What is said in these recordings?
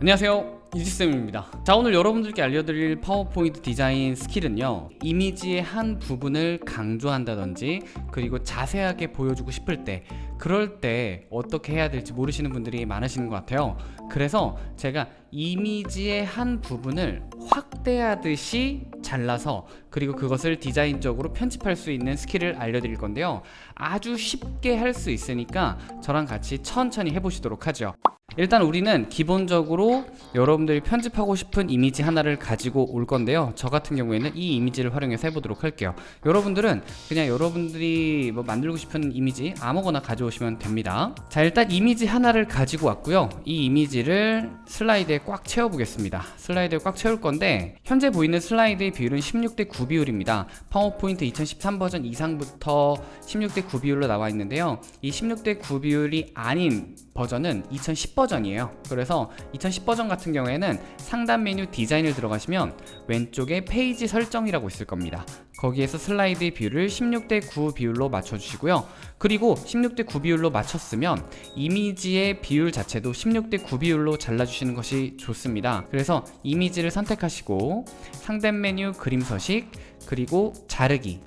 안녕하세요. 이지쌤입니다. 자 오늘 여러분들께 알려드릴 파워포인트 디자인 스킬은요 이미지의 한 부분을 강조한다든지 그리고 자세하게 보여주고 싶을 때 그럴 때 어떻게 해야 될지 모르시는 분들이 많으시는 것 같아요. 그래서 제가 이미지의 한 부분을 확대하듯이 잘라서 그리고 그것을 디자인적으로 편집할 수 있는 스킬을 알려드릴 건데요. 아주 쉽게 할 수 있으니까 저랑 같이 천천히 해보시도록 하죠. 일단 우리는 기본적으로 여러분들이 편집하고 싶은 이미지 하나를 가지고 올 건데요. 저 같은 경우에는 이 이미지를 활용해서 해보도록 할게요. 여러분들은 그냥 여러분들이 뭐 만들고 싶은 이미지 아무거나 가져오시면 됩니다. 자 일단 이미지 하나를 가지고 왔고요. 이 이미지를 슬라이드에 꽉 채워 보겠습니다. 슬라이드에 꽉 채울 건데 현재 보이는 슬라이드의 비율은 16대 9 비율입니다. 파워포인트 2013 버전 이상부터 16대 9 비율로 나와 있는데요. 이 16대 9 비율이 아닌 버전은 2010 버전이에요. 그래서 2010 버전 같은 경우에는 상단 메뉴 디자인을 들어가시면 왼쪽에 페이지 설정이라고 있을 겁니다 거기에서 슬라이드의 비율을 16대 9 비율로 맞춰주시고요. 그리고 16대 9 비율로 맞췄으면 이미지의 비율 자체도 16대 9 비율로 잘라주시는 것이 좋습니다. 그래서 이미지를 선택하시고 상단 메뉴 그림 서식 그리고 자르기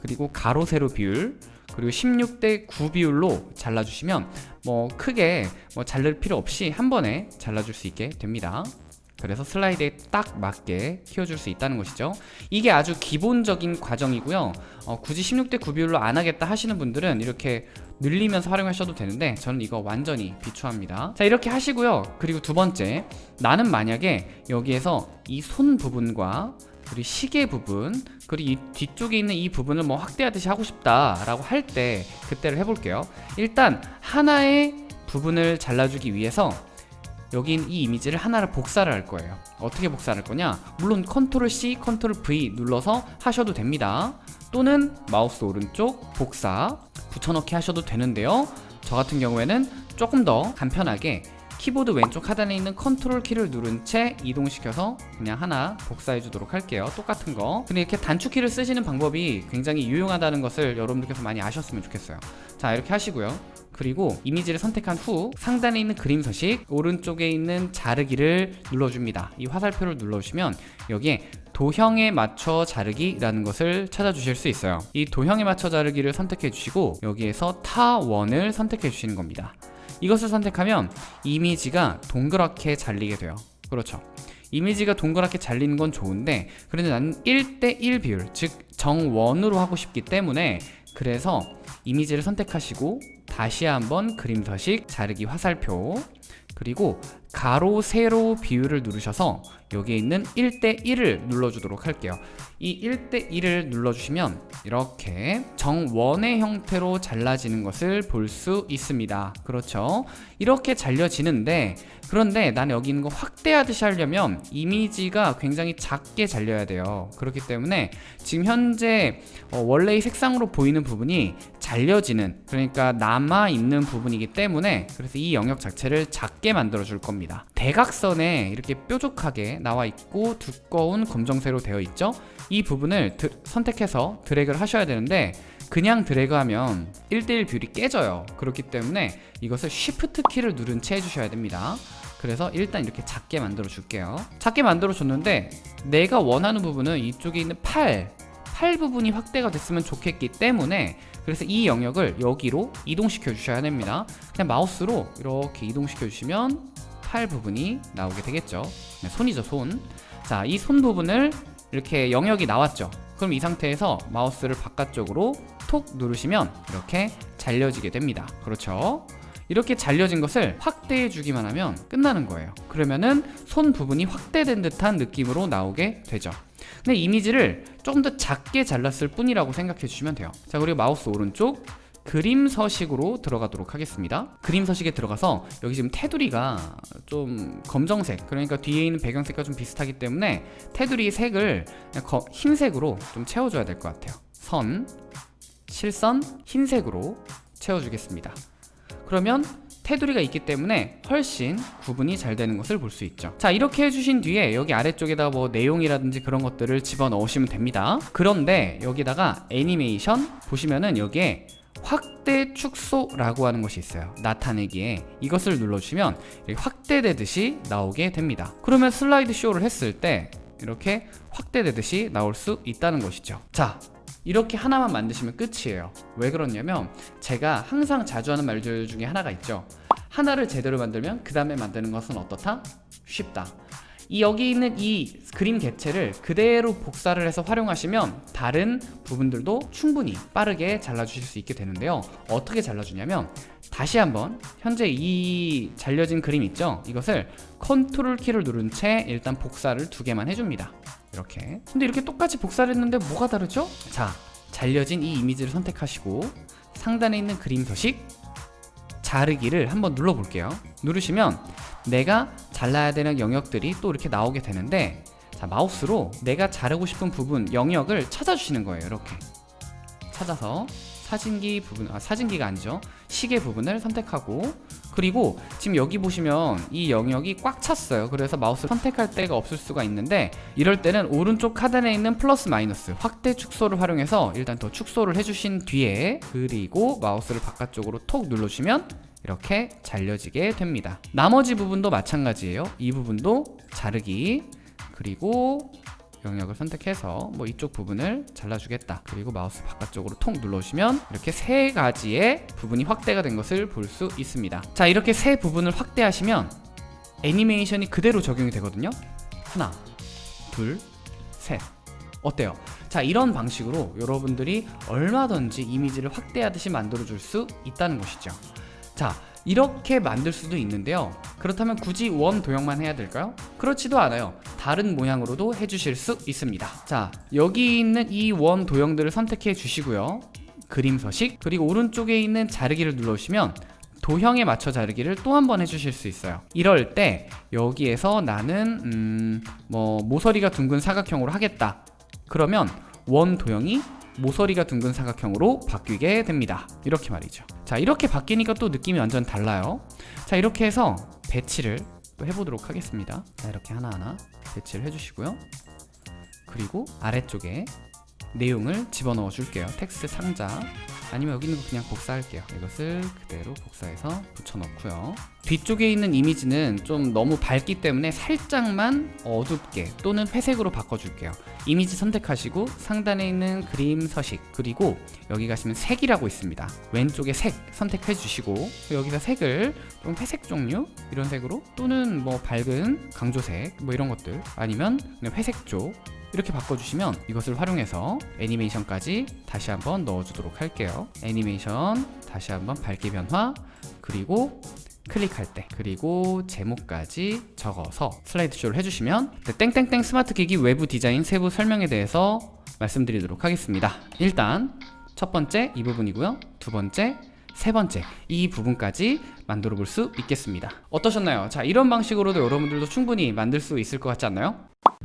그리고 가로 세로 비율 그리고 16대 9 비율로 잘라주시면 뭐 크게 뭐 자를 필요 없이 한 번에 잘라줄 수 있게 됩니다 그래서 슬라이드에 딱 맞게 키워줄 수 있다는 것이죠. 이게 아주 기본적인 과정이고요. 어, 굳이 16대 9 비율로 안 하겠다 하시는 분들은 이렇게 늘리면서 활용하셔도 되는데 저는 이거 완전히 비추합니다. 자 이렇게 하시고요. 그리고 두 번째 나는 만약에 여기에서 이 손 부분과 그리고 시계 부분 그리고 이 뒤쪽에 있는 이 부분을 뭐 확대하듯이 하고 싶다 라고 할 때 그때를 해볼게요. 일단 하나의 부분을 잘라주기 위해서 있는 이 이미지를 하나를 복사를 할 거예요. 어떻게 복사할 거냐? 물론 컨트롤 C, 컨트롤 V 눌러서 하셔도 됩니다. 또는 마우스 오른쪽 복사 붙여넣기 하셔도 되는데요. 저 같은 경우에는 조금 더 간편하게 키보드 왼쪽 하단에 있는 컨트롤 키를 누른 채 이동시켜서 그냥 하나 복사해 주도록 할게요. 똑같은 거. 근데 이렇게 단축키를 쓰시는 방법이 굉장히 유용하다는 것을 여러분들께서 많이 아셨으면 좋겠어요. 자 이렇게 하시고요. 그리고 이미지를 선택한 후 상단에 있는 그림 서식 오른쪽에 있는 자르기를 눌러줍니다. 이 화살표를 눌러주시면 여기에 도형에 맞춰 자르기라는 것을 찾아주실 수 있어요. 이 도형에 맞춰 자르기를 선택해 주시고 여기에서 타원을 선택해 주시는 겁니다 이것을 선택하면 이미지가 동그랗게 잘리게 돼요. 그렇죠. 이미지가 동그랗게 잘리는 건 좋은데 그런데 나는 1대1 비율 즉 정원으로 하고 싶기 때문에 그래서 이미지를 선택하시고 다시 한번 그림 서식 자르기 화살표 그리고 가로 세로 비율을 누르셔서 여기에 있는 1대1을 눌러주도록 할게요. 이 1대1을 눌러주시면 이렇게 정원의 형태로 잘라지는 것을 볼 수 있습니다. 그렇죠? 이렇게 잘려지는데 그런데 난 여기 있는 거 확대하듯이 하려면 이미지가 굉장히 작게 잘려야 돼요. 그렇기 때문에 지금 현재 어, 원래의 색상으로 보이는 부분이 잘려지는 그러니까 남아있는 부분이기 때문에 그래서 이 영역 자체를 작게 만들어 줄 겁니다 대각선에 이렇게 뾰족하게 나와 있고 두꺼운 검정색으로 되어 있죠? 이 부분을 드, 선택해서 드래그를 하셔야 되는데 그냥 드래그하면 1대1 비율이 깨져요. 그렇기 때문에 이것을 Shift 키를 누른 채 해주셔야 됩니다. 그래서 일단 이렇게 작게 만들어 줄게요. 작게 만들어 줬는데 내가 원하는 부분은 이쪽에 있는 팔, 팔 부분이 확대가 됐으면 좋겠기 때문에 그래서 이 영역을 여기로 이동시켜 주셔야 됩니다. 그냥 마우스로 이렇게 이동시켜 주시면 팔 부분이 나오게 되겠죠. 네, 손이죠 손자이 손 부분을 이렇게 영역이 나왔죠. 그럼 이 상태에서 마우스를 바깥쪽으로 톡 누르시면 이렇게 잘려지게 됩니다. 그렇죠? 이렇게 잘려진 것을 확대해 주기만 하면 끝나는 거예요. 그러면은 손 부분이 확대된 듯한 느낌으로 나오게 되죠. 근데 이미지를 조금 더 작게 잘랐을 뿐이라고 생각해 주시면 돼요. 자 그리고 마우스 오른쪽 그림 서식으로 들어가도록 하겠습니다. 그림 서식에 들어가서 여기 지금 테두리가 좀 검정색 그러니까 뒤에 있는 배경색과 좀 비슷하기 때문에 테두리 색을 흰색으로 좀 채워줘야 될 것 같아요. 선, 실선, 흰색으로 채워주겠습니다. 그러면 테두리가 있기 때문에 훨씬 구분이 잘 되는 것을 볼 수 있죠. 자 이렇게 해주신 뒤에 여기 아래쪽에다 뭐 내용이라든지 그런 것들을 집어넣으시면 됩니다. 그런데 여기다가 애니메이션 보시면은 여기에 확대 축소라고 하는 것이 있어요. 나타내기에 이것을 눌러주시면 확대되듯이 나오게 됩니다. 그러면 슬라이드 쇼를 했을 때 이렇게 확대되듯이 나올 수 있다는 것이죠. 자 이렇게 하나만 만드시면 끝이에요. 왜 그러냐면 제가 항상 자주 하는 말들 중에 하나가 있죠. 하나를 제대로 만들면 그 다음에 만드는 것은 어떻다? 쉽다 이 여기 있는 이 그림 개체를 그대로 복사를 해서 활용하시면 다른 부분들도 충분히 빠르게 잘라주실 수 있게 되는데요. 어떻게 잘라주냐면 다시 한번 현재 이 잘려진 그림 있죠? 이것을 컨트롤 키를 누른 채 일단 복사를 두 개만 해줍니다. 이렇게. 근데 이렇게 똑같이 복사를 했는데 뭐가 다르죠? 자 잘려진 이 이미지를 선택하시고 상단에 있는 그림 서식 자르기를 한번 눌러 볼게요. 누르시면 내가 잘라야 되는 영역들이 또 이렇게 나오게 되는데 자 마우스로 내가 자르고 싶은 부분 영역을 찾아주시는 거예요 이렇게. 찾아서 사진기 부분 아 사진기가 아니죠. 시계 부분을 선택하고 그리고 지금 여기 보시면 이 영역이 꽉 찼어요. 그래서 마우스 선택할 데가 없을 수가 있는데 이럴 때는 오른쪽 하단에 있는 플러스 마이너스 확대 축소를 활용해서 일단 더 축소를 해주신 뒤에 그리고 마우스를 바깥쪽으로 톡 눌러주시면 이렇게 잘려지게 됩니다. 나머지 부분도 마찬가지예요. 이 부분도 자르기 그리고 영역을 선택해서 뭐 이쪽 부분을 잘라주겠다. 그리고 마우스 바깥쪽으로 통 눌러주시면 이렇게 세 가지의 부분이 확대가 된 것을 볼 수 있습니다. 자 이렇게 세 부분을 확대하시면 애니메이션이 그대로 적용이 되거든요. 하나 둘셋. 어때요? 자 이런 방식으로 여러분들이 얼마든지 이미지를 확대하듯이 만들어 줄 수 있다는 것이죠 자 이렇게 만들 수도 있는데요. 그렇다면 굳이 원 도형만 해야 될까요? 그렇지도 않아요. 다른 모양으로도 해주실 수 있습니다. 자 여기 있는 이 원 도형들을 선택해 주시고요. 그림 서식 그리고 오른쪽에 있는 자르기를 눌러주시면 도형에 맞춰 자르기를 또 한 번 해주실 수 있어요. 이럴 때 여기에서 나는 음, 뭐 모서리가 둥근 사각형으로 하겠다. 그러면 원 도형이 모서리가 둥근 사각형으로 바뀌게 됩니다. 이렇게 말이죠. 자 이렇게 바뀌니까 또 느낌이 완전 달라요. 자 이렇게 해서 배치를 또 해보도록 하겠습니다. 자 이렇게 하나하나 배치를 해주시고요. 그리고 아래쪽에 내용을 집어넣어 줄게요. 텍스트 상자 아니면 여기 있는 거 그냥 복사할게요. 이것을 그대로 복사해서 붙여넣고요. 뒤쪽에 있는 이미지는 좀 너무 밝기 때문에 살짝만 어둡게 또는 회색으로 바꿔줄게요. 이미지 선택하시고 상단에 있는 그림 서식 그리고 여기 가시면 색이라고 있습니다. 왼쪽에 색 선택해 주시고 여기서 색을 좀 회색 종류 이런 색으로 또는 뭐 밝은 강조색 뭐 이런 것들 아니면 회색 쪽 이렇게 바꿔주시면 이것을 활용해서 애니메이션까지 다시 한번 넣어주도록 할게요. 애니메이션 다시 한번 밝기 변화 그리고 클릭할 때 그리고 제목까지 적어서 슬라이드 쇼를 해주시면 네, 땡땡땡 스마트 기기 외부 디자인 세부 설명에 대해서 말씀드리도록 하겠습니다. 일단 첫 번째 이 부분이고요. 두 번째 세 번째 이 부분까지 만들어 볼 수 있겠습니다. 어떠셨나요? 자 이런 방식으로도 여러분들도 충분히 만들 수 있을 것 같지 않나요?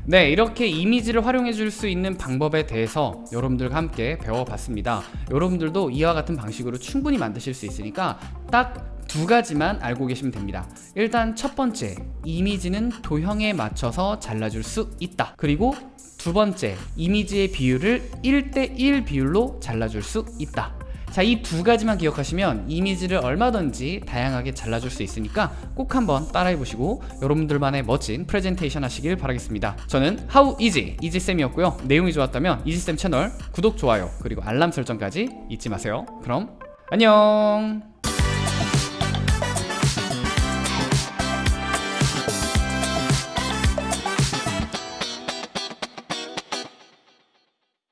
네 이렇게 이미지를 활용해 줄 수 있는 방법에 대해서 여러분들과 함께 배워봤습니다. 여러분들도 이와 같은 방식으로 충분히 만드실 수 있으니까 딱 두 가지만 알고 계시면 됩니다. 일단 첫 번째 이미지는 도형에 맞춰서 잘라줄 수 있다. 그리고 두 번째 이미지의 비율을 1대1 비율로 잘라줄 수 있다 자, 이 두 가지만 기억하시면 이미지를 얼마든지 다양하게 잘라줄 수 있으니까 꼭 한번 따라해 보시고 여러분들만의 멋진 프레젠테이션 하시길 바라겠습니다. 저는 How Easy, 이지쌤이었고요. 내용이 좋았다면 이지쌤 채널 구독, 좋아요, 그리고 알람 설정까지 잊지 마세요. 그럼 안녕!